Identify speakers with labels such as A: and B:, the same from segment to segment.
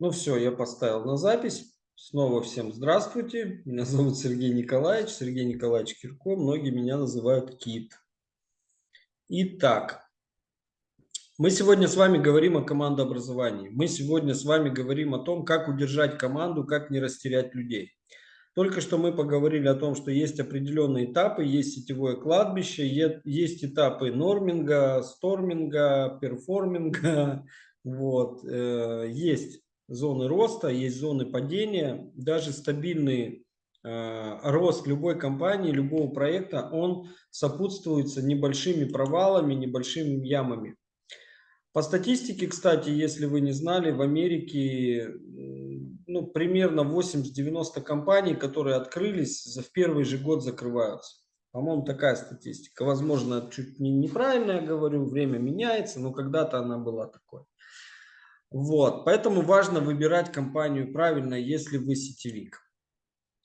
A: Ну все, я поставил на запись. Снова всем здравствуйте. Меня зовут Сергей Николаевич. Сергей Николаевич Кирко. Многие меня называют Кит. Итак, мы сегодня с вами говорим о командообразовании. Мы сегодня с вами говорим о том, как удержать команду, как не растерять людей. Только что мы поговорили о том, что есть определенные этапы, есть сетевое кладбище, есть этапы норминга, сторминга, перформинга, вот, э, есть зоны роста, есть зоны падения. Даже стабильный э, рост любой компании, любого проекта, он сопутствуется небольшими провалами, небольшими ямами. По статистике, кстати, если вы не знали, в Америке ну, примерно 80-90 компаний, которые открылись, в первый же год закрываются. По-моему, такая статистика. Возможно, чуть не неправильно я говорю, время меняется, но когда-то она была такой. Вот, поэтому важно выбирать компанию правильно, если вы сетевик.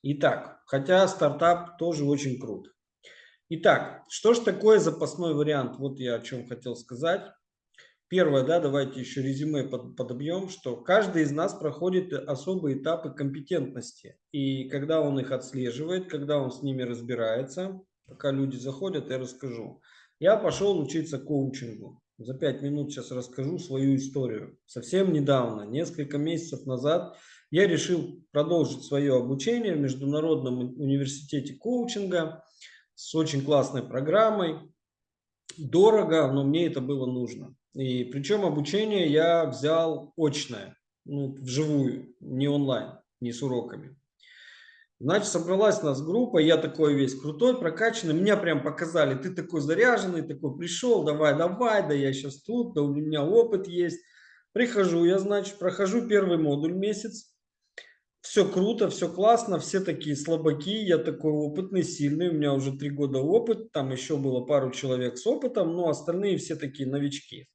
A: Итак, хотя стартап тоже очень крут. Итак, что же такое запасной вариант? Вот я о чем хотел сказать. Первое, да, давайте еще резюме под, подобьем, что каждый из нас проходит особые этапы компетентности. И когда он их отслеживает, когда он с ними разбирается, пока люди заходят, я расскажу. Я пошел учиться коучингу. За пять минут сейчас расскажу свою историю. Совсем недавно, несколько месяцев назад, я решил продолжить свое обучение в Международном университете коучинга с очень классной программой. Дорого, но мне это было нужно. И причем обучение я взял очное, ну, вживую, не онлайн, не с уроками. Значит, собралась у нас группа, я такой весь крутой, прокачанный, меня прям показали, ты такой заряженный, такой пришел, давай, давай, да я сейчас тут, да у меня опыт есть. Прихожу, я, значит, прохожу первый модуль месяц, все круто, все классно, все такие слабаки, я такой опытный, сильный, у меня уже три года опыт, там еще было пару человек с опытом, но остальные все такие новички.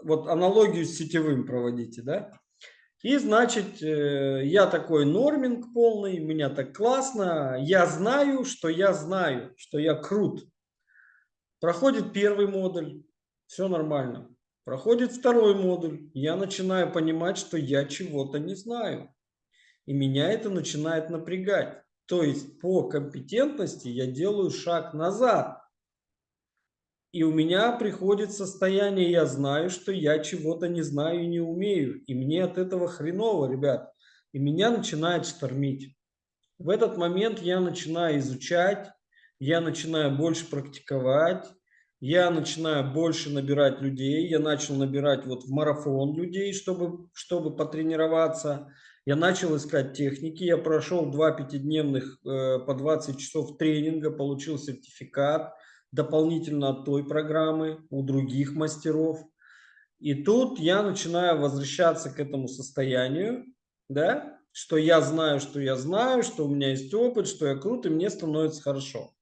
A: Вот аналогию с сетевым проводите, да? И, значит, э, я такой норминг полный, меня так классно, я знаю, что я знаю, что я крут. Проходит первый модуль, все нормально. Проходит второй модуль, я начинаю понимать, что я чего-то не знаю. И меня это начинает напрягать. То есть по компетентности я делаю шаг назад. И у меня приходит состояние, я знаю, что я чего-то не знаю и не умею. И мне от этого хреново, ребят. И меня начинает штормить. В этот момент я начинаю изучать, я начинаю больше практиковать, я начинаю больше набирать людей. Я начал набирать вот в марафон людей, чтобы, чтобы потренироваться. Я начал искать техники. Я прошел два пятидневных э, по 20 часов тренинга, получил сертификат дополнительно от той программы у других мастеров. И тут я начинаю возвращаться к этому состоянию, да, что я знаю, что я знаю, что у меня есть опыт, что я крут, и мне становится хорошо.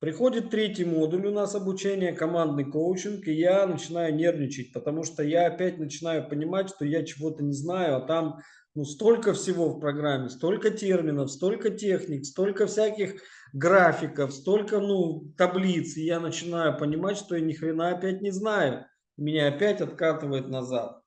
A: Приходит третий модуль у нас обучения, командный коучинг, и я начинаю нервничать, потому что я опять начинаю понимать, что я чего-то не знаю, а там ну, столько всего в программе, столько терминов, столько техник, столько всяких графиков, столько ну, таблиц, и я начинаю понимать, что я ни хрена опять не знаю. Меня опять откатывает назад.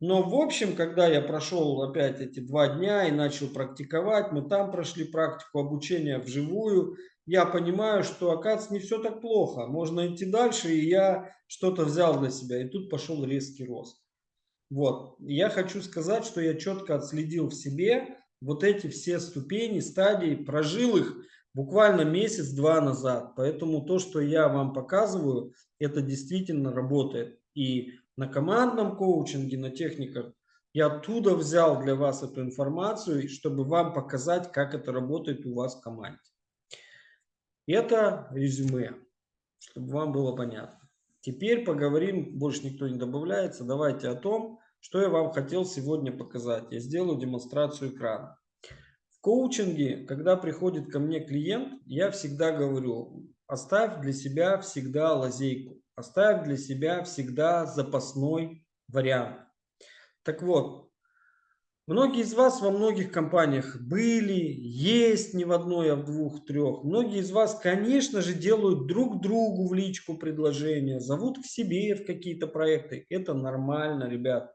A: Но в общем, когда я прошел опять эти два дня и начал практиковать, мы там прошли практику обучения вживую, я понимаю, что, оказывается, не все так плохо. Можно идти дальше, и я что-то взял для себя. И тут пошел резкий рост. Вот. Я хочу сказать, что я четко отследил в себе вот эти все ступени, стадии, прожил их буквально месяц-два назад. Поэтому то, что я вам показываю, это действительно работает. И на командном коучинге, на техниках, я оттуда взял для вас эту информацию, чтобы вам показать, как это работает у вас в команде. Это резюме, чтобы вам было понятно. Теперь поговорим, больше никто не добавляется, давайте о том, что я вам хотел сегодня показать. Я сделаю демонстрацию экрана. В коучинге, когда приходит ко мне клиент, я всегда говорю, оставь для себя всегда лазейку, оставь для себя всегда запасной вариант. Так вот, многие из вас во многих компаниях были, есть не в одной, а в двух, трех. Многие из вас, конечно же, делают друг другу в личку предложения, зовут к себе в какие-то проекты. Это нормально, ребят.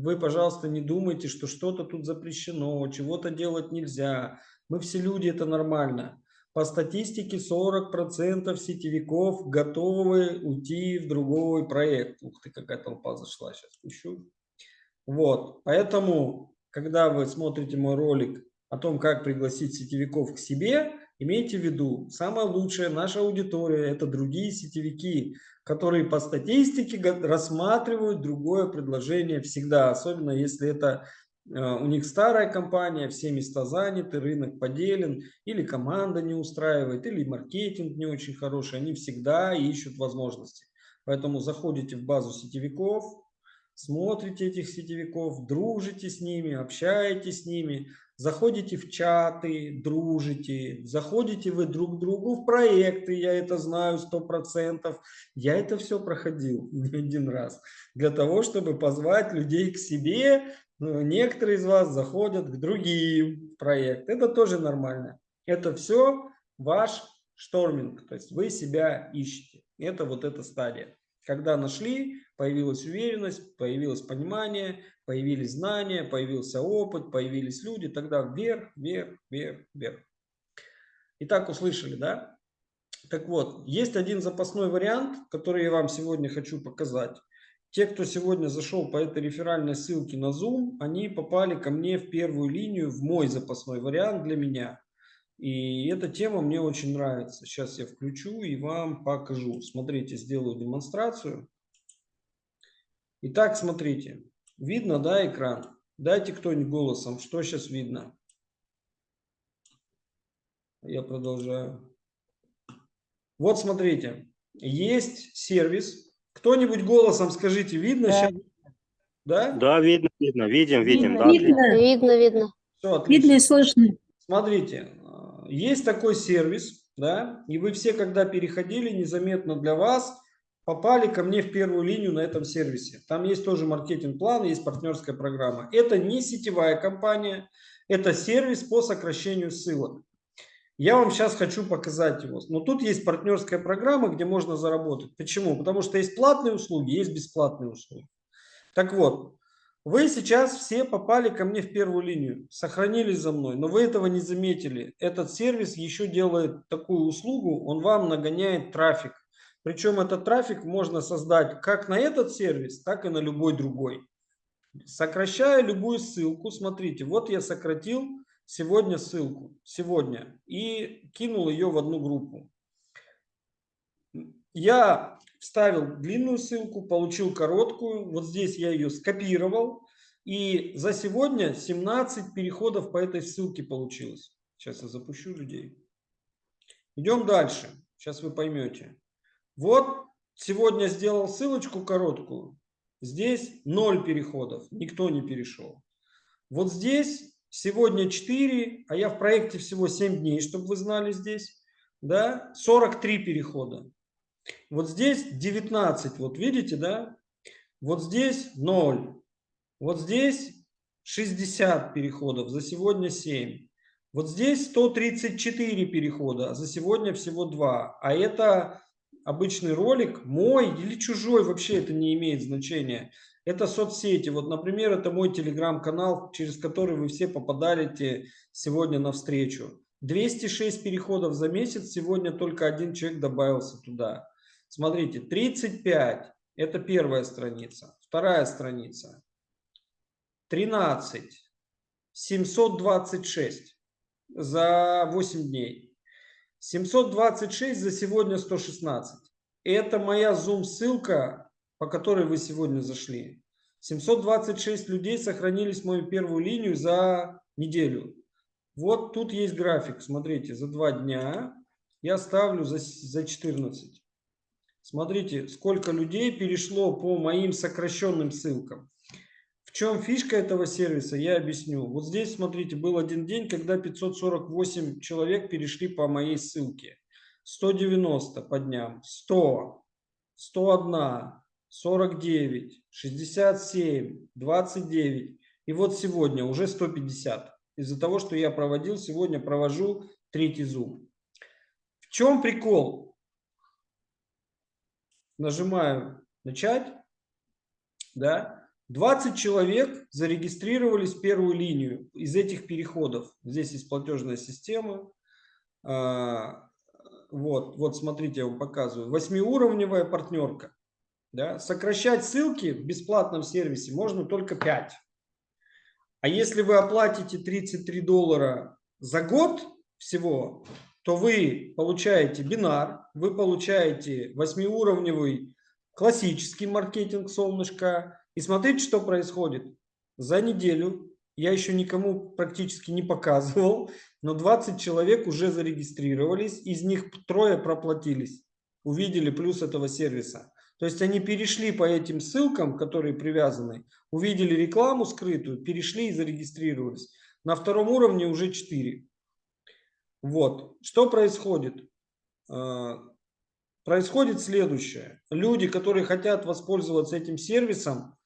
A: Вы, пожалуйста, не думайте, что что-то тут запрещено, чего-то делать нельзя. Мы все люди, это нормально. По статистике 40% сетевиков готовы уйти в другой проект. Ух ты, какая толпа зашла, сейчас пущу. Вот, поэтому, когда вы смотрите мой ролик о том, как пригласить сетевиков к себе, имейте в виду, самая лучшая наша аудитория – это другие сетевики, которые по статистике рассматривают другое предложение всегда, особенно если это э, у них старая компания, все места заняты, рынок поделен, или команда не устраивает, или маркетинг не очень хороший, они всегда ищут возможности. Поэтому заходите в базу сетевиков, смотрите этих сетевиков, дружите с ними, общаетесь с ними, заходите в чаты, дружите, заходите вы друг к другу в проекты, я это знаю сто процентов, я это все проходил не один раз, для того, чтобы позвать людей к себе, ну, некоторые из вас заходят к другим проектам, это тоже нормально, это все ваш шторминг, то есть вы себя ищете, это вот эта стадия. Когда нашли, появилась уверенность, появилось понимание, появились знания, появился опыт, появились люди, тогда вверх, вверх, вверх, вверх. Итак, услышали, да? Так вот, есть один запасной вариант, который я вам сегодня хочу показать. Те, кто сегодня зашел по этой реферальной ссылке на Zoom, они попали ко мне в первую линию, в мой запасной вариант для меня. И эта тема мне очень нравится. Сейчас я включу и вам покажу. Смотрите, сделаю демонстрацию. Итак, смотрите. Видно, да, экран? Дайте кто-нибудь голосом, что сейчас видно. Я продолжаю. Вот смотрите, есть сервис. Кто-нибудь голосом скажите, видно да. сейчас?
B: Да? Да, видно, видно, видим, видим.
C: Видно, да. видно, видно. видно.
A: Все,
C: видно и слышно.
A: Смотрите, есть такой сервис, да, и вы все, когда переходили, незаметно для вас, попали ко мне в первую линию на этом сервисе. Там есть тоже маркетинг-план, есть партнерская программа. Это не сетевая компания, это сервис по сокращению ссылок. Я вам сейчас хочу показать его. Но тут есть партнерская программа, где можно заработать. Почему? Потому что есть платные услуги, есть бесплатные услуги. Так вот, вы сейчас все попали ко мне в первую линию, сохранились за мной, но вы этого не заметили. Этот сервис еще делает такую услугу, он вам нагоняет трафик. Причем этот трафик можно создать как на этот сервис, так и на любой другой. Сокращая любую ссылку, смотрите, вот я сократил сегодня ссылку, сегодня, и кинул ее в одну группу. Я вставил длинную ссылку, получил короткую. Вот здесь я ее скопировал. И за сегодня 17 переходов по этой ссылке получилось. Сейчас я запущу людей. Идем дальше. Сейчас вы поймете. Вот сегодня сделал ссылочку короткую. Здесь 0 переходов. Никто не перешел. Вот здесь сегодня 4, а я в проекте всего 7 дней, чтобы вы знали здесь. Да, 43 перехода. Вот здесь 19, вот видите, да? Вот здесь 0. Вот здесь 60 переходов, за сегодня 7. Вот здесь 134 перехода, а за сегодня всего 2. А это обычный ролик, мой или чужой, вообще это не имеет значения. Это соцсети. Вот, например, это мой телеграм-канал, через который вы все попадали сегодня на встречу. 206 переходов за месяц, сегодня только один человек добавился туда. Смотрите, 35 – это первая страница. Вторая страница. 13. 726 за 8 дней. 726 за сегодня 116. Это моя Zoom ссылка, по которой вы сегодня зашли. 726 людей сохранились в мою первую линию за неделю. Вот тут есть график. Смотрите, за два дня я ставлю за, за 14. Смотрите, сколько людей перешло по моим сокращенным ссылкам. В чем фишка этого сервиса, я объясню. Вот здесь, смотрите, был один день, когда 548 человек перешли по моей ссылке. 190 по дням, 100, 101, 49, 67, 29. И вот сегодня уже 150. Из-за того, что я проводил, сегодня провожу третий зум. В чем прикол? нажимаю начать, да, 20 человек зарегистрировались в первую линию из этих переходов. Здесь есть платежная система. А, вот, вот смотрите, я вам показываю. Восьмиуровневая партнерка. Да? Сокращать ссылки в бесплатном сервисе можно только 5. А если вы оплатите 33 доллара за год всего, то вы получаете бинар, вы получаете восьмиуровневый классический маркетинг солнышко. И смотрите, что происходит. За неделю я еще никому практически не показывал, но 20 человек уже зарегистрировались, из них трое проплатились, увидели плюс этого сервиса. То есть они перешли по этим ссылкам, которые привязаны, увидели рекламу скрытую, перешли и зарегистрировались. На втором уровне уже 4. Вот. Что происходит? Происходит следующее. Люди, которые хотят воспользоваться этим сервисом,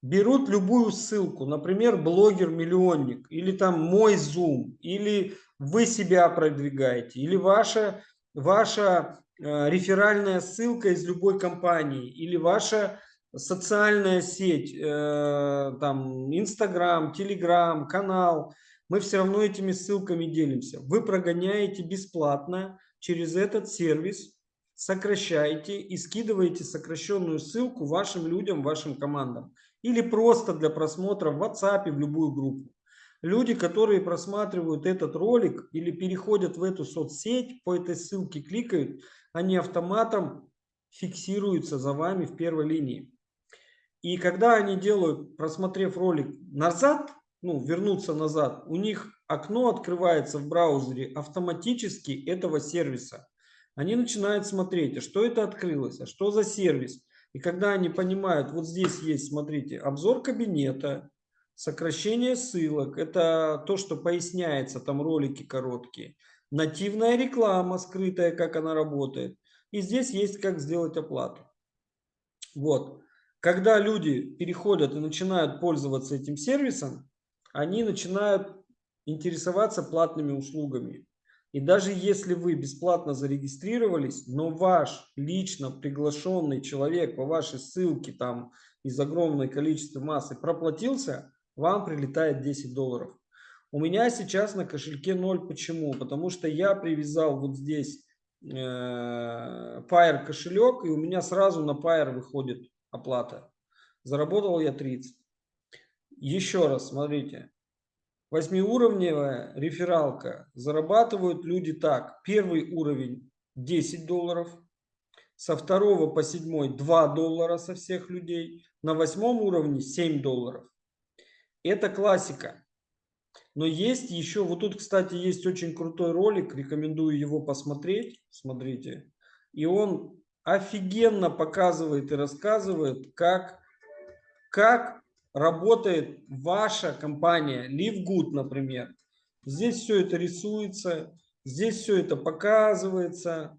A: берут любую ссылку, например, блогер-миллионник, или там мой Zoom, или вы себя продвигаете, или ваша, ваша э, реферальная ссылка из любой компании, или ваша социальная сеть, э, там, Инстаграм, Телеграм, канал, мы все равно этими ссылками делимся. Вы прогоняете бесплатно через этот сервис, сокращаете и скидываете сокращенную ссылку вашим людям, вашим командам или просто для просмотра в WhatsApp, в любую группу. Люди, которые просматривают этот ролик или переходят в эту соцсеть, по этой ссылке кликают, они автоматом фиксируются за вами в первой линии. И когда они делают, просмотрев ролик назад, ну, вернуться назад, у них окно открывается в браузере автоматически этого сервиса. Они начинают смотреть, а что это открылось, а что за сервис. И когда они понимают, вот здесь есть, смотрите, обзор кабинета, сокращение ссылок, это то, что поясняется, там ролики короткие, нативная реклама скрытая, как она работает. И здесь есть, как сделать оплату. Вот. Когда люди переходят и начинают пользоваться этим сервисом, они начинают интересоваться платными услугами. И даже если вы бесплатно зарегистрировались, но ваш лично приглашенный человек по вашей ссылке там из огромной количества массы проплатился, вам прилетает 10 долларов. У меня сейчас на кошельке 0. Почему? Потому что я привязал вот здесь э, Pair кошелек, и у меня сразу на Pair выходит оплата. Заработал я 30. Еще раз, смотрите. Восьмиуровневая рефералка. Зарабатывают люди так. Первый уровень 10 долларов. Со второго по седьмой 2 доллара со всех людей. На восьмом уровне 7 долларов. Это классика. Но есть еще, вот тут, кстати, есть очень крутой ролик, рекомендую его посмотреть, смотрите. И он офигенно показывает и рассказывает, как, как работает ваша компания, LiveGood, например. Здесь все это рисуется, здесь все это показывается.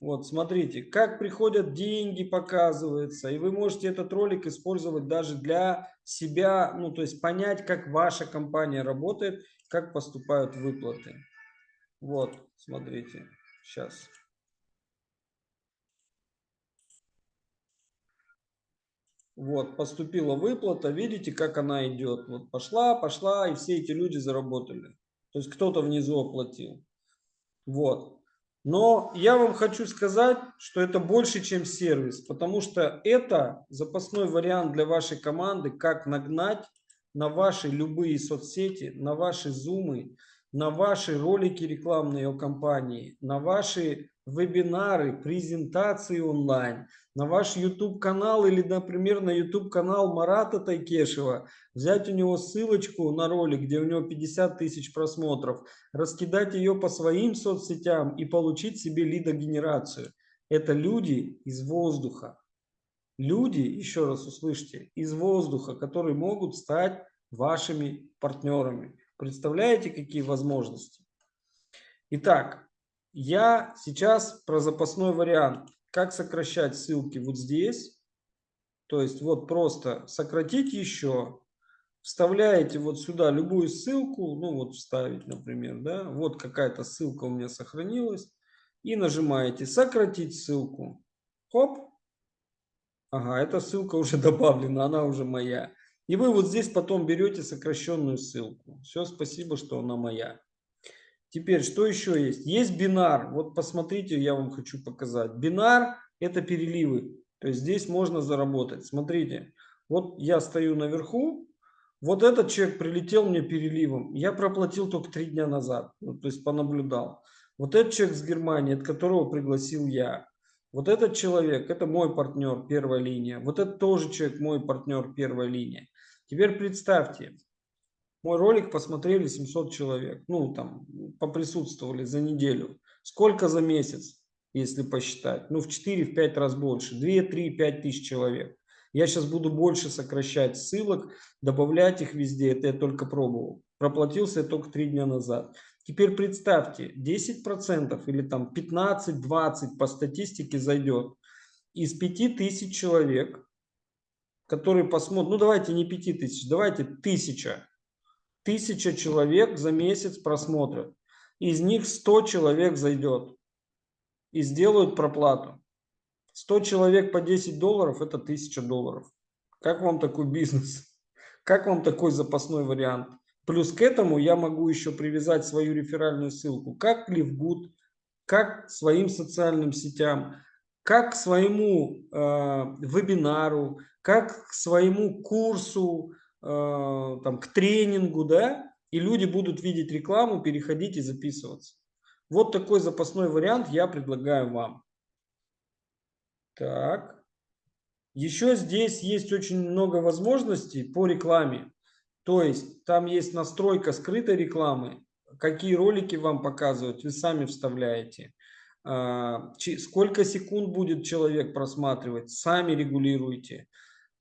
A: Вот, смотрите, как приходят деньги, показывается. И вы можете этот ролик использовать даже для себя, ну, то есть понять, как ваша компания работает, как поступают выплаты. Вот, смотрите, сейчас. Вот, поступила выплата, видите, как она идет. Вот пошла, пошла, и все эти люди заработали. То есть кто-то внизу оплатил. Вот. Но я вам хочу сказать, что это больше, чем сервис, потому что это запасной вариант для вашей команды, как нагнать на ваши любые соцсети, на ваши зумы, на ваши ролики рекламные о компании, на ваши вебинары, презентации онлайн, на ваш YouTube канал или, например, на YouTube канал Марата Тайкешева, взять у него ссылочку на ролик, где у него 50 тысяч просмотров, раскидать ее по своим соцсетям и получить себе лидогенерацию. Это люди из воздуха. Люди, еще раз услышьте, из воздуха, которые могут стать вашими партнерами. Представляете, какие возможности? Итак, я сейчас про запасной вариант. Как сокращать ссылки вот здесь. То есть вот просто сократить еще. Вставляете вот сюда любую ссылку. Ну вот вставить, например. да. Вот какая-то ссылка у меня сохранилась. И нажимаете сократить ссылку. Хоп. Ага, эта ссылка уже добавлена, она уже моя. И вы вот здесь потом берете сокращенную ссылку. Все, спасибо, что она моя. Теперь, что еще есть? Есть бинар. Вот посмотрите, я вам хочу показать. Бинар – это переливы. То есть здесь можно заработать. Смотрите, вот я стою наверху, вот этот человек прилетел мне переливом. Я проплатил только три дня назад, ну, то есть понаблюдал. Вот этот человек с Германии, от которого пригласил я. Вот этот человек, это мой партнер, первая линия. Вот это тоже человек, мой партнер, первая линия. Теперь представьте, мой ролик посмотрели 700 человек, ну там поприсутствовали за неделю. Сколько за месяц, если посчитать? Ну в 4-5 раз больше, 2, 3, 5 тысяч человек. Я сейчас буду больше сокращать ссылок, добавлять их везде, это я только пробовал. Проплатился я только 3 дня назад. Теперь представьте, 10% или там 15-20 по статистике зайдет из 5000 человек, которые посмотрят, ну давайте не 5000, давайте 1000. 1000 человек за месяц просмотрят. Из них 100 человек зайдет и сделают проплату. 100 человек по 10 долларов – это 1000 долларов. Как вам такой бизнес? Как вам такой запасной вариант? Плюс к этому я могу еще привязать свою реферальную ссылку, как LiveGood, как своим социальным сетям, как к своему э, вебинару, как к своему курсу, там, к тренингу, да, и люди будут видеть рекламу, переходить и записываться. Вот такой запасной вариант я предлагаю вам. Так. Еще здесь есть очень много возможностей по рекламе. То есть там есть настройка скрытой рекламы, какие ролики вам показывают, вы сами вставляете. А, сколько секунд будет человек просматривать, сами регулируете.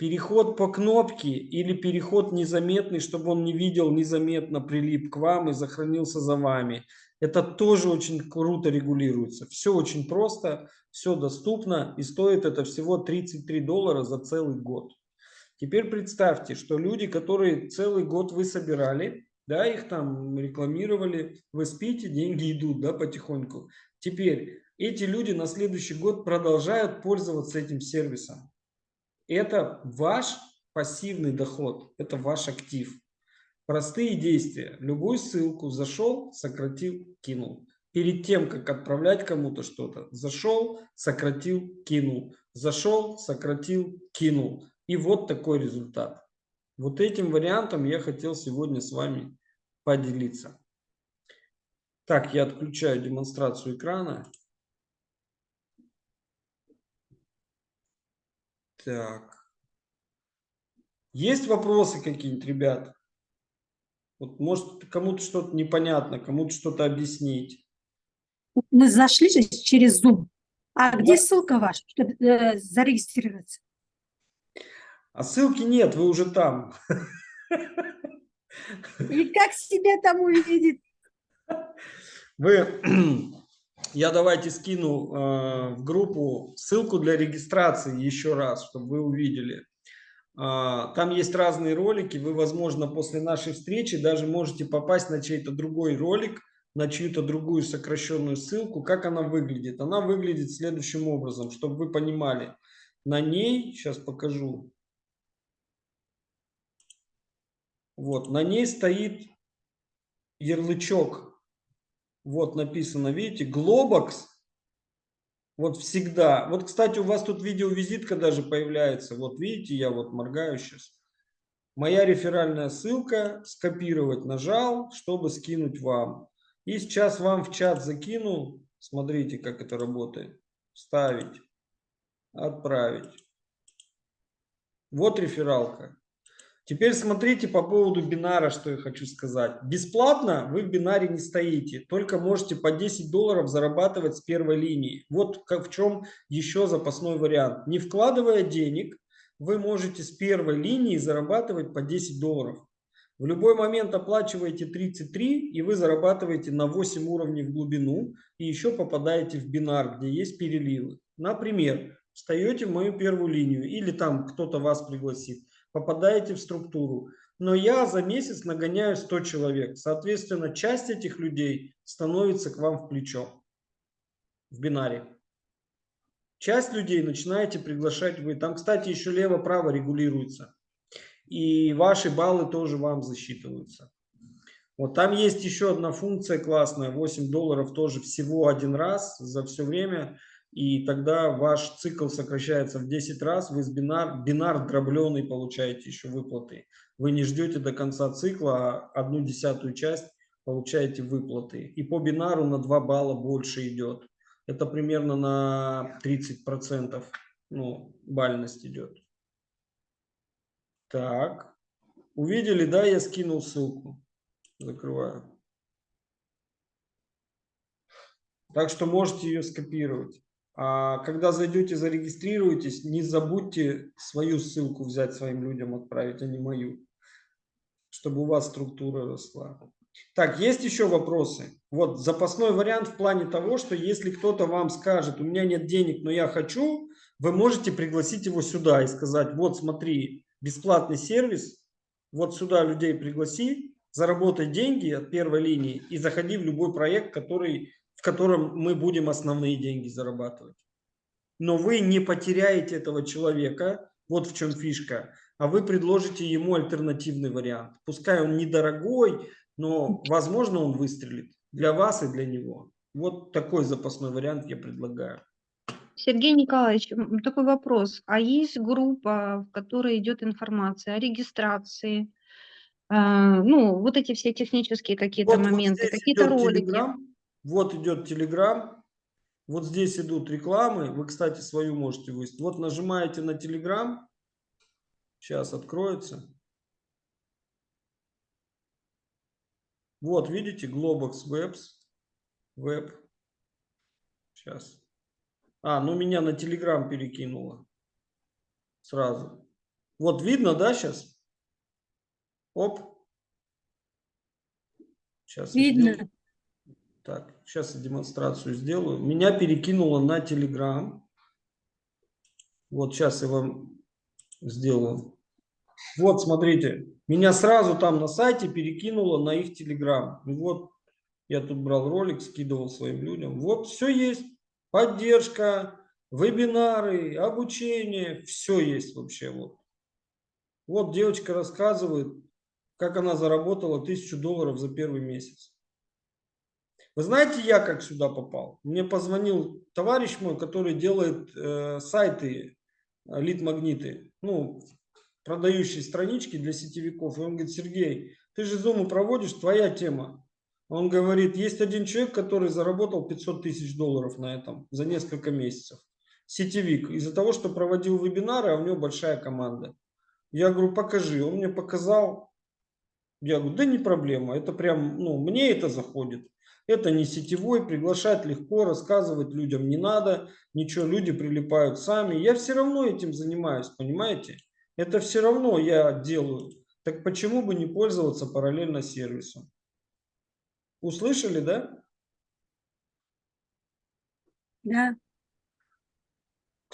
A: Переход по кнопке или переход незаметный, чтобы он не видел, незаметно прилип к вам и сохранился за вами. Это тоже очень круто регулируется. Все очень просто, все доступно и стоит это всего 33 доллара за целый год. Теперь представьте, что люди, которые целый год вы собирали, да, их там рекламировали, вы спите, деньги идут, да, потихоньку. Теперь эти люди на следующий год продолжают пользоваться этим сервисом. Это ваш пассивный доход, это ваш актив. Простые действия. Любую ссылку зашел, сократил, кинул. Перед тем, как отправлять кому-то что-то, зашел, сократил, кинул. Зашел, сократил, кинул. И вот такой результат. Вот этим вариантом я хотел сегодня с вами поделиться. Так, я отключаю демонстрацию экрана. Так. Есть вопросы какие-нибудь, ребят? Вот, может, кому-то что-то непонятно, кому-то что-то объяснить.
D: Мы зашли через Zoom. А да. где ссылка ваша, чтобы э, зарегистрироваться?
A: А ссылки нет, вы уже там.
D: И как себя там увидеть?
A: Вы, я давайте скину э, в группу ссылку для регистрации еще раз, чтобы вы увидели. Э, там есть разные ролики, вы, возможно, после нашей встречи даже можете попасть на чей-то другой ролик, на чью-то другую сокращенную ссылку. Как она выглядит? Она выглядит следующим образом, чтобы вы понимали. На ней, сейчас покажу, Вот, на ней стоит ярлычок. Вот написано, видите, Globox. Вот всегда. Вот, кстати, у вас тут видеовизитка даже появляется. Вот видите, я вот моргаю сейчас. Моя реферальная ссылка, скопировать нажал, чтобы скинуть вам. И сейчас вам в чат закинул. Смотрите, как это работает. Вставить, отправить. Вот рефералка. Теперь смотрите по поводу бинара, что я хочу сказать. Бесплатно вы в бинаре не стоите, только можете по 10 долларов зарабатывать с первой линии. Вот в чем еще запасной вариант. Не вкладывая денег, вы можете с первой линии зарабатывать по 10 долларов. В любой момент оплачиваете 33 и вы зарабатываете на 8 уровней в глубину и еще попадаете в бинар, где есть переливы. Например, встаете в мою первую линию или там кто-то вас пригласит попадаете в структуру. Но я за месяц нагоняю 100 человек. Соответственно, часть этих людей становится к вам в плечо, в бинаре. Часть людей начинаете приглашать вы. Там, кстати, еще лево-право регулируется. И ваши баллы тоже вам засчитываются. Вот там есть еще одна функция классная. 8 долларов тоже всего один раз за все время. И тогда ваш цикл сокращается в 10 раз. Вы с бинар, бинар дробленый получаете еще выплаты. Вы не ждете до конца цикла, а одну десятую часть получаете выплаты. И по бинару на 2 балла больше идет. Это примерно на 30% ну, бальность идет. Так. Увидели, да, я скинул ссылку. Закрываю. Так что можете ее скопировать. А когда зайдете, зарегистрируетесь, не забудьте свою ссылку взять своим людям, отправить, а не мою. Чтобы у вас структура росла. Так, есть еще вопросы? Вот запасной вариант в плане того, что если кто-то вам скажет, у меня нет денег, но я хочу, вы можете пригласить его сюда и сказать, вот смотри, бесплатный сервис, вот сюда людей пригласи, заработай деньги от первой линии и заходи в любой проект, который, в котором мы будем основные деньги зарабатывать. Но вы не потеряете этого человека, вот в чем фишка, а вы предложите ему альтернативный вариант. Пускай он недорогой, но, возможно, он выстрелит для вас и для него. Вот такой запасной вариант я предлагаю.
E: Сергей Николаевич, такой вопрос. А есть группа, в которой идет информация о регистрации, а, ну, вот эти все технические какие-то
A: вот,
E: моменты,
A: вот
E: какие-то ролики?
A: Telegram, вот идет Telegram, вот здесь идут рекламы, вы, кстати, свою можете выставить. Вот нажимаете на Telegram, сейчас откроется. Вот, видите, Globox Webs, Web. Сейчас. А, ну меня на Telegram перекинуло. Сразу. Вот видно, да, сейчас? Оп. Сейчас
D: Видно.
A: Так, сейчас я демонстрацию сделаю. Меня перекинуло на Telegram. Вот сейчас я вам сделаю. Вот, смотрите, меня сразу там на сайте перекинуло на их Телеграм. Вот, я тут брал ролик, скидывал своим людям. Вот, все есть. Поддержка, вебинары, обучение, все есть вообще. Вот, вот девочка рассказывает, как она заработала тысячу долларов за первый месяц. Вы знаете, я как сюда попал? Мне позвонил товарищ мой, который делает э, сайты, э, лид-магниты. Ну, продающие странички для сетевиков. И он говорит, Сергей, ты же зуму проводишь, твоя тема. Он говорит, есть один человек, который заработал 500 тысяч долларов на этом за несколько месяцев. Сетевик. Из-за того, что проводил вебинары, а у него большая команда. Я говорю, покажи. Он мне показал. Я говорю, да не проблема. Это прям, ну, мне это заходит. Это не сетевой, приглашать легко, рассказывать людям не надо. Ничего, люди прилипают сами. Я все равно этим занимаюсь, понимаете? Это все равно я делаю. Так почему бы не пользоваться параллельно сервисом? Услышали, да?
D: Да.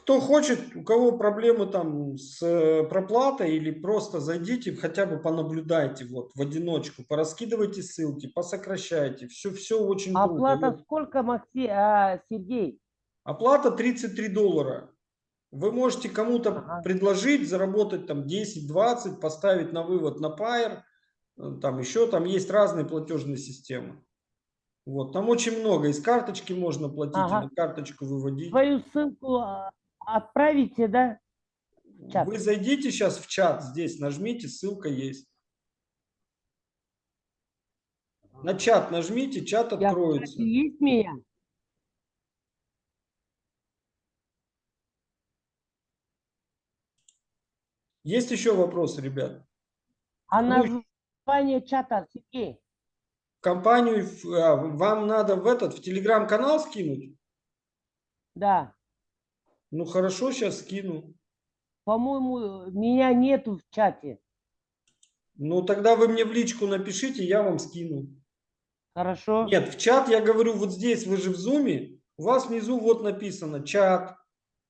A: Кто хочет, у кого проблемы там с э, проплатой или просто зайдите, хотя бы понаблюдайте вот в одиночку, пораскидывайте ссылки, посокращайте. Все, все очень
F: Оплата
A: круто.
F: сколько, Макси, а, Сергей?
A: Оплата 33 доллара. Вы можете кому-то
F: Ага.
A: предложить заработать там 10-20, поставить на вывод на Pair, э, там еще там есть разные платежные системы. Вот, там очень много. Из карточки можно платить,
F: Ага.
A: на карточку выводить.
F: Твою ссылку а, отправите, да? чат.
A: Вы зайдите сейчас в чат здесь, нажмите, ссылка есть. На чат нажмите, чат
F: Я
A: откроется.
F: есть меня?
A: Есть еще вопросы, ребят?
F: А название чата, Сергей?
A: Компанию, а, вам надо в этот, в телеграм-канал скинуть?
F: Да.
A: Ну хорошо, сейчас скину.
F: По-моему, меня нету в чате.
A: Ну тогда вы мне в личку напишите, я вам скину.
F: Хорошо?
A: Нет, в чат я говорю, вот здесь, вы же в зуме, у вас внизу вот написано чат.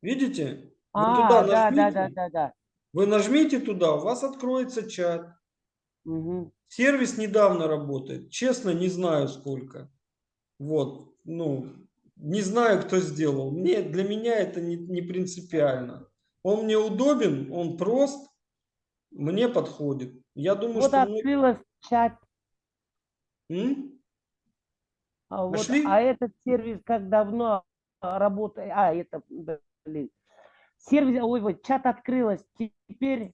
A: Видите? Вы
F: а,
A: туда
F: да, да,
A: нажмите.
F: да, да, да.
A: Вы нажмите туда, у вас откроется чат.
F: Мгм.
A: Сервис недавно работает. Честно, не знаю сколько. Вот, ну, Не знаю, кто сделал. Мне, для меня это не, не принципиально. Он мне удобен, он прост, мне подходит. Я думаю,
F: Вот
A: что... многие-
F: открылась чат.
A: М?
F: А, вот,
A: Нашли?
F: а этот сервис как давно работает? А, это, блин. Сервис, ой, вот чат открылась. Теперь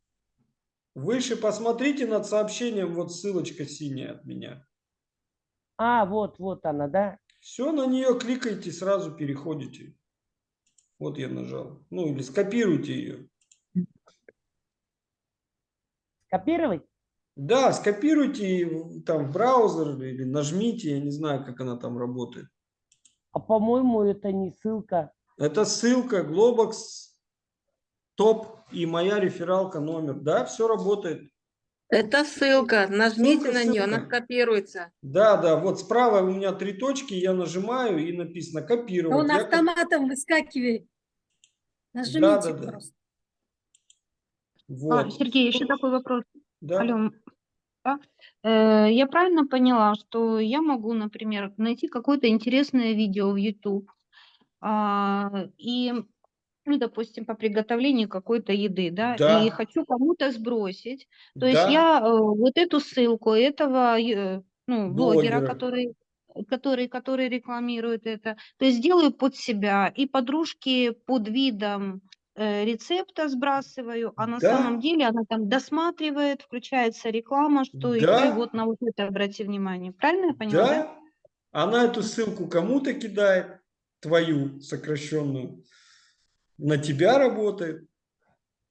A: Выше посмотрите над сообщением, вот ссылочка синяя от меня.
F: А, вот, вот она, да?
A: Все, на нее кликайте, сразу переходите. Вот я нажал. Ну или скопируйте ее.
F: Копировать?
A: Да, скопируйте там в браузер или нажмите, я не знаю, как она там работает.
F: А по-моему, это не ссылка.
A: Это ссылка Globox топ и моя рефералка номер. Да, все работает.
G: Это ссылка. Нажмите
A: Ссылка,
G: на нее, она
A: ссылка.
G: скопируется.
A: Да, да, вот справа у меня три точки, я нажимаю и написано копировать.
D: Он
A: Я коп-
D: автоматом выскакивает. Нажмите
A: да.
D: просто.
E: А,
A: Вот.
E: Сергей, еще такой вопрос.
A: Да.
E: Алло, да? Э, Я правильно поняла, что я могу, например, найти какое-то интересное видео в YouTube а, и, ну, допустим, по приготовлению какой-то еды, да,
A: Да.
E: и хочу кому-то сбросить. То есть
A: Да.
E: я э, вот эту ссылку этого, э, ну, блогера,
A: Блогера.
E: который который, который рекламирует это, то есть делаю под себя и подружки под видом э, рецепта сбрасываю, а на
A: Да.
E: самом деле она там досматривает, включается реклама, что
A: Да.
E: и вот на вот это обрати внимание. Правильно я поняла? да?
A: Да, она эту ссылку кому-то кидает, твою сокращенную, на тебя работает.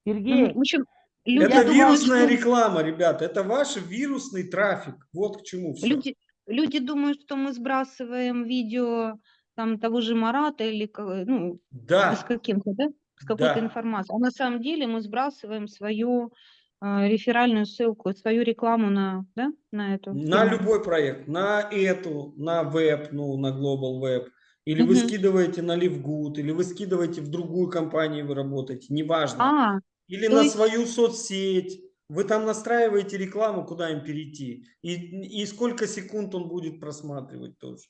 F: Сергей.
E: В общем, люди
A: это вирусная
E: что-
A: реклама, ребята, это ваш вирусный трафик. Вот к чему все.
E: Люди, люди думают, что мы сбрасываем видео там того же Марата или ну,
A: Да,
E: с каким-то, да, с какой-то
A: да.
E: информацией. А на самом деле мы сбрасываем свою э, реферальную ссылку, свою рекламу на, да, на эту.
A: На
E: тему.
A: любой проект, на эту, на веб, ну, на Global Web, или вы скидываете на LiveGood, или вы скидываете в другую компанию, вы работаете, неважно.
E: А,
A: Или на
E: есть-
A: свою соцсеть. Вы там настраиваете рекламу, куда им перейти. И, и сколько секунд он будет просматривать тоже.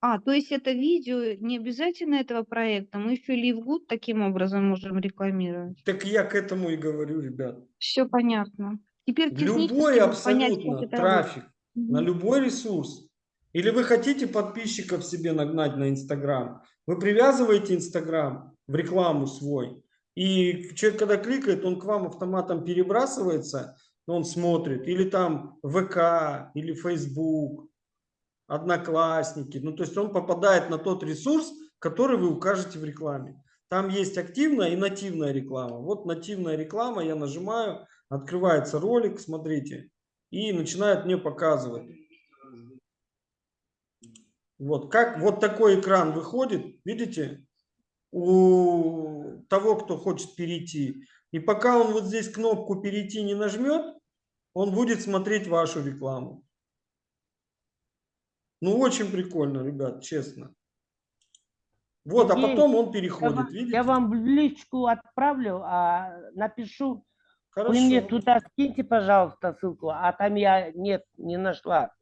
E: а, то есть это видео не обязательно этого проекта, мы еще LiveGood таким образом можем рекламировать.
A: Так я к этому и говорю, ребят.
E: Все понятно. Теперь
A: Любой
E: понять,
A: абсолютно
E: это
A: трафик
E: работает.
A: на любой ресурс. Или вы хотите подписчиков себе нагнать на Инстаграм. Вы привязываете Инстаграм в рекламу свой. И человек, когда кликает, он к вам автоматом перебрасывается, он смотрит. Или там ВК, или Facebook, Одноклассники. Ну, то есть он попадает на тот ресурс, который вы укажете в рекламе. Там есть активная и нативная реклама. Вот нативная реклама, я нажимаю, открывается ролик, смотрите, и начинает мне показывать. Вот, как вот такой экран выходит, видите, у того, кто хочет перейти. И пока он вот здесь кнопку перейти не нажмет, он будет смотреть вашу рекламу. Ну, очень прикольно, ребят, честно. Вот, а потом он
F: я,
A: переходит,
F: вам,
A: видите?
F: я вам в личку отправлю, а напишу.
A: Хорошо.
F: Вы мне туда скиньте, пожалуйста, ссылку, а там я нет, не нашла.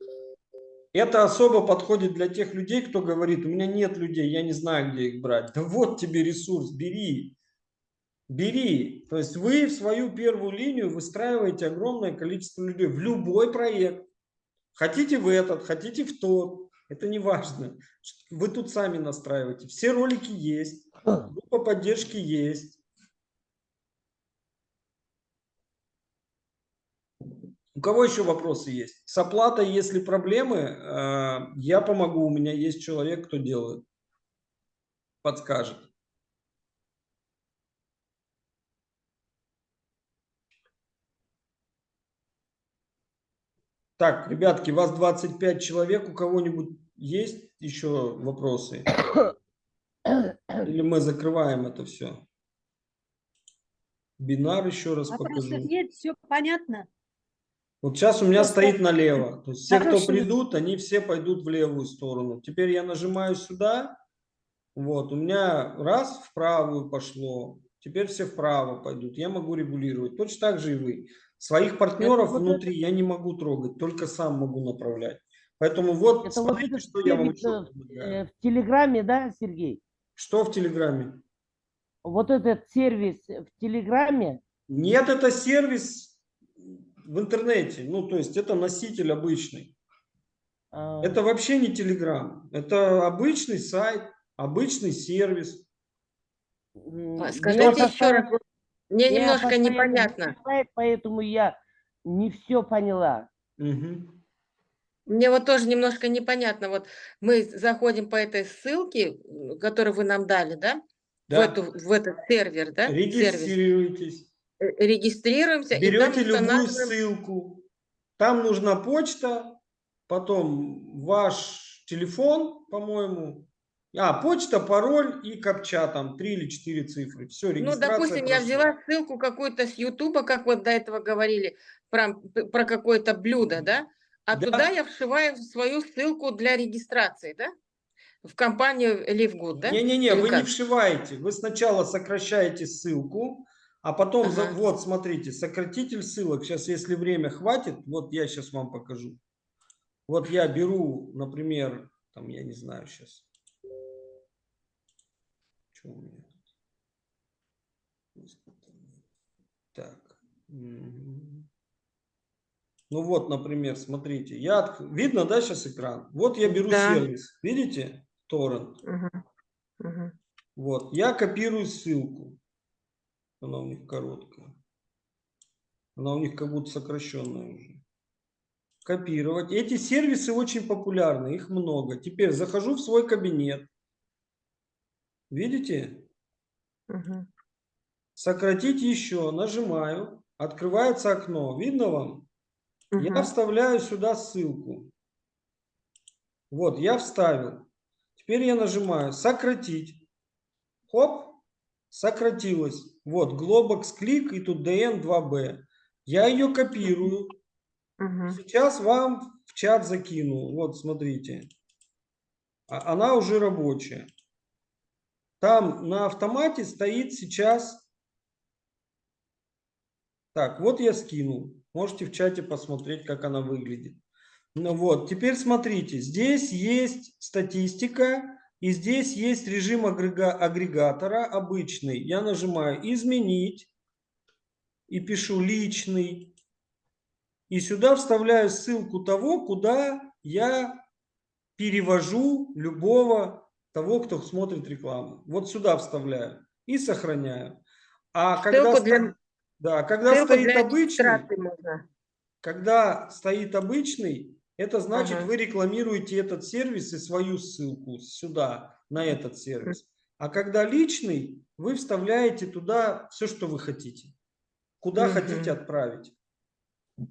A: Это особо подходит для тех людей, кто говорит, у меня нет людей, я не знаю, где их брать. Да вот тебе ресурс, бери. Бери. То есть вы в свою первую линию выстраиваете огромное количество людей в любой проект. Хотите в этот, хотите в тот. Это не важно. Вы тут сами настраиваете. Все ролики есть. Группа поддержки есть. У кого еще вопросы есть? С оплатой, если проблемы, э, я помогу. У меня есть человек, кто делает. Подскажет. Так, ребятки, вас 25 человек. У кого-нибудь есть еще вопросы? Или мы закрываем это все? Бинар еще раз
D: Вопросов
A: покажу.
D: нет, все понятно.
A: Вот сейчас у меня
D: Просто-
A: стоит налево. То есть все, кто придут, они все пойдут в левую сторону. Теперь я нажимаю сюда. Вот, у меня раз в правую пошло. Теперь все вправо пойдут. Я могу регулировать. Точно так же и вы. Своих партнеров
D: вот
A: внутри я не могу трогать, только сам могу направлять. Поэтому вот
F: Это вот
A: смотрите,
F: этот
A: что я вам еще
F: э, в Телеграме, да, Сергей?
A: Что в Телеграме?
F: Вот этот сервис в Телеграме,
A: Нет, это сервис в интернете. Ну, то есть это носитель обычный.
F: а,
A: Это вообще не Телеграм. Это обычный сайт, обычный сервис.
F: меня
G: Скажите еще раз, мне немножко непонятно.
F: перебивает, Поэтому я не все поняла.
A: Мгм.
G: Мне вот тоже немножко непонятно. Вот мы заходим по этой ссылке, которую вы нам дали, да? В,
A: Да.
G: эту, в этот сервер, да? Сервис.
A: Регистрируйтесь.
G: Э, Регистрируемся и там
A: Берете любую
G: устанавливаем.
A: ссылку. Там нужна почта, потом ваш телефон, по-моему. А, почта, пароль и капча, там три или четыре цифры. Все,
G: Ну, допустим, я
A: прошла.
G: взяла ссылку какую-то с Ютуба, как вот до этого говорили, про, про какое-то блюдо, да? А
A: Да.
G: туда я вшиваю свою ссылку для регистрации, да? В компанию LiveGood, да?
A: Не-не-не, вы не
G: как?
A: вшиваете. Вы сначала сокращаете ссылку, а потом,
G: Ага.
A: вот, смотрите, сократитель ссылок. Сейчас, если время хватит, вот я сейчас вам покажу. Вот я беру, например, там, я не знаю сейчас. Что у меня? Так. Ну вот, например, смотрите. Я Видно, да, сейчас экран? Вот я беру
G: Да.
A: сервис. Видите? Торрент.
G: Мгм. Мгм.
A: Вот, я копирую ссылку. Она у них короткая. Она у них как будто сокращенная уже. Копировать. Эти сервисы очень популярны, их много. Теперь захожу в свой кабинет. Видите?
G: Мгм.
A: Сократить еще. Нажимаю. Открывается окно. Видно вам? Я
G: Мгм.
A: вставляю сюда ссылку. Вот, я вставил. Теперь я нажимаю сократить. Хоп, сократилось. Вот, Globox клик и тут DN2B. Я ее копирую.
G: Мгм.
A: Сейчас вам в чат закину. Вот, смотрите. А- Она уже рабочая. Там на автомате стоит сейчас... Так, вот я скинул. Можете в чате посмотреть, как она выглядит. Ну вот, теперь смотрите. Здесь есть статистика. И здесь есть режим агрега- агрегатора обычный. Я нажимаю «Изменить» и пишу «Личный». И сюда вставляю ссылку того, куда я перевожу любого того, кто смотрит рекламу. Вот сюда вставляю и сохраняю. А когда,
G: Ссылку для-
A: да, когда
G: Ссылку
A: стоит обычный, когда стоит обычный, это значит,
G: Ага.
A: вы рекламируете этот сервис и свою ссылку сюда, на этот сервис. А когда личный, вы вставляете туда все, что вы хотите. Куда
G: Мгм.
A: хотите отправить.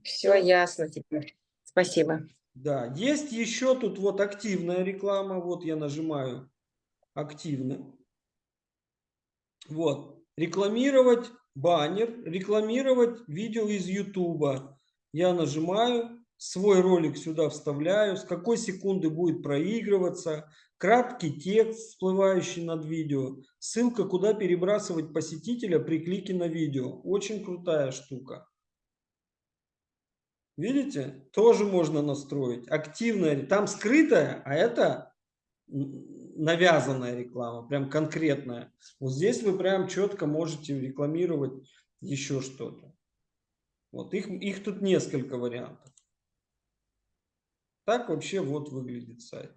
G: Все ясно теперь. Спасибо.
A: Да, есть еще тут вот активная реклама. Вот я нажимаю активно. Вот. Рекламировать баннер, рекламировать видео из Ютуба. Я нажимаю, свой ролик сюда вставляю, с какой секунды будет проигрываться, краткий текст, всплывающий над видео, ссылка, куда перебрасывать посетителя при клике на видео. Очень крутая штука. Видите? Тоже можно настроить. Активная, там скрытая, а это навязанная реклама, прям конкретная. Вот здесь вы прям четко можете рекламировать еще что-то. Вот их, их тут несколько вариантов. Так вообще вот выглядит сайт.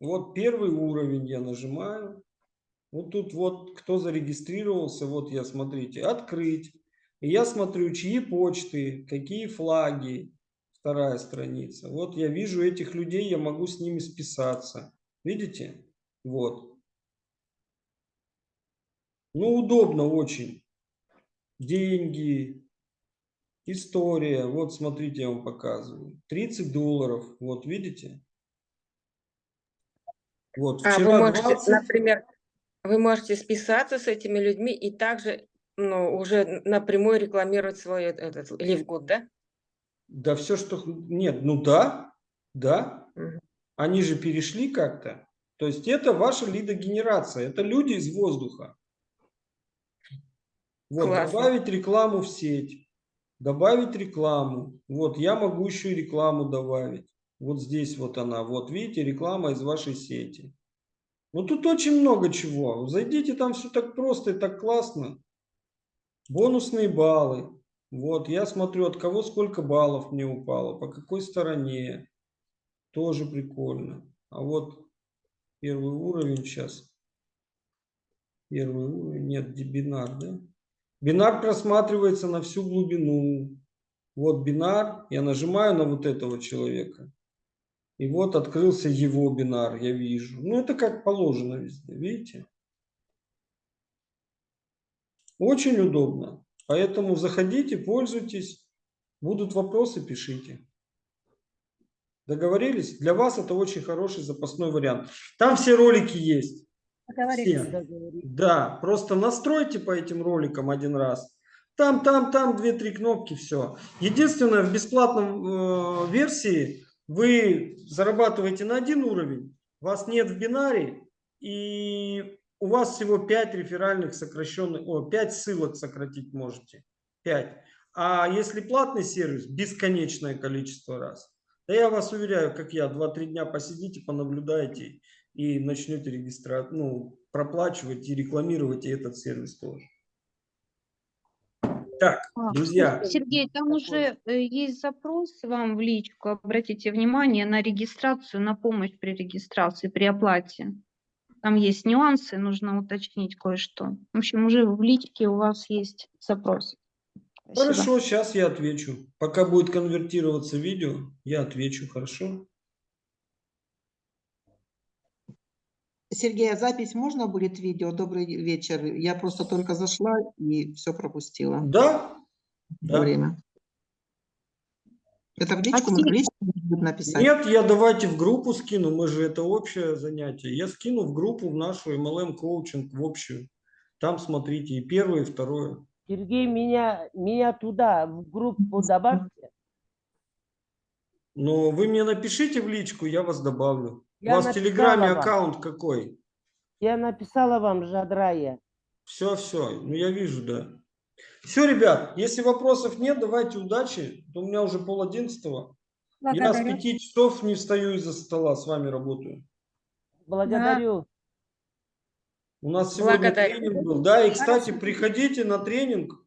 A: Вот первый уровень я нажимаю. Вот тут вот кто зарегистрировался, вот я, смотрите, открыть. И я смотрю, чьи почты, какие флаги. Вторая страница. Вот я вижу этих людей, я могу с ними списаться. Видите? Вот. Ну, удобно очень. Деньги, история. Вот, смотрите, я вам показываю. 30 долларов. Вот, видите? Вот,
G: А вы можете,
A: 20.
G: например, вы можете списаться с этими людьми и также ну, уже напрямую рекламировать свой этот LiveGood, да?
A: Да все, что... Нет, ну да, да.
G: Мгм.
A: Они же перешли как-то. То есть это ваша лидогенерация. Это люди из воздуха. Вот,
G: Классно.
A: добавить рекламу в сеть. Добавить рекламу. Вот, я могу еще и рекламу добавить. Вот здесь вот она. Вот, видите, реклама из вашей сети. Ну, тут очень много чего. Зайдите, там все так просто и так классно. Бонусные баллы. Вот, я смотрю, от кого сколько баллов мне упало, по какой стороне. Тоже прикольно. А вот первый уровень сейчас. Первый уровень, нет, где бинар, да? Бинар просматривается на всю глубину. Вот бинар, я нажимаю на вот этого человека. И вот открылся его бинар, я вижу. Ну, это как положено везде, видите? Очень удобно. Поэтому заходите, пользуйтесь. Будут вопросы, пишите. Договорились? Для вас это очень хороший запасной вариант. Там все ролики есть.
D: Договорились.
A: Да, просто настройте по этим роликам один раз. Там, там, там две-три кнопки, все. Единственное, в бесплатном э, версии вы зарабатываете на один уровень, вас нет в бинаре, и у вас всего 5 реферальных сокращенных, о, 5 ссылок сократить можете. 5. А если платный сервис, бесконечное количество раз. Да я вас уверяю, как я, 2-3 дня посидите, понаблюдайте и начнете регистрировать, ну, проплачивать и рекламировать и этот сервис тоже. Так,
E: А,
A: друзья,
E: Сергей, там уже э, есть запрос вам в личку. Обратите внимание на регистрацию, на помощь при регистрации, при оплате. Там есть нюансы, нужно уточнить кое-что. В общем, уже в личке у вас есть запрос. Спасибо.
A: хорошо, сейчас я отвечу. Пока будет конвертироваться видео, я отвечу, хорошо?
H: Сергей, а запись можно будет видео? Добрый вечер. Я просто только зашла и все пропустила
A: Да, да.
H: время. Это в личку в личку написать?
A: Нет, я давайте в группу скину, мы же это общее занятие. Я скину в группу в нашу MLM коучинг, в общую. Там смотрите и первое, и второе.
F: Сергей, меня, меня туда, в группу добавьте.
A: Но вы мне напишите в личку, я вас добавлю.
F: Я
A: У вас в Телеграме
F: вам.
A: аккаунт какой?
F: Я написала вам, Жадрая.
A: Все, все, ну я вижу, да. Все, ребят, если вопросов нет, давайте удачи. У меня уже пол одиннадцатого. Я с пяти часов не встаю из-за стола, с вами работаю.
F: Благодарю.
A: У нас сегодня
G: Благодарю.
A: тренинг был. Да, и, кстати, приходите на тренинг.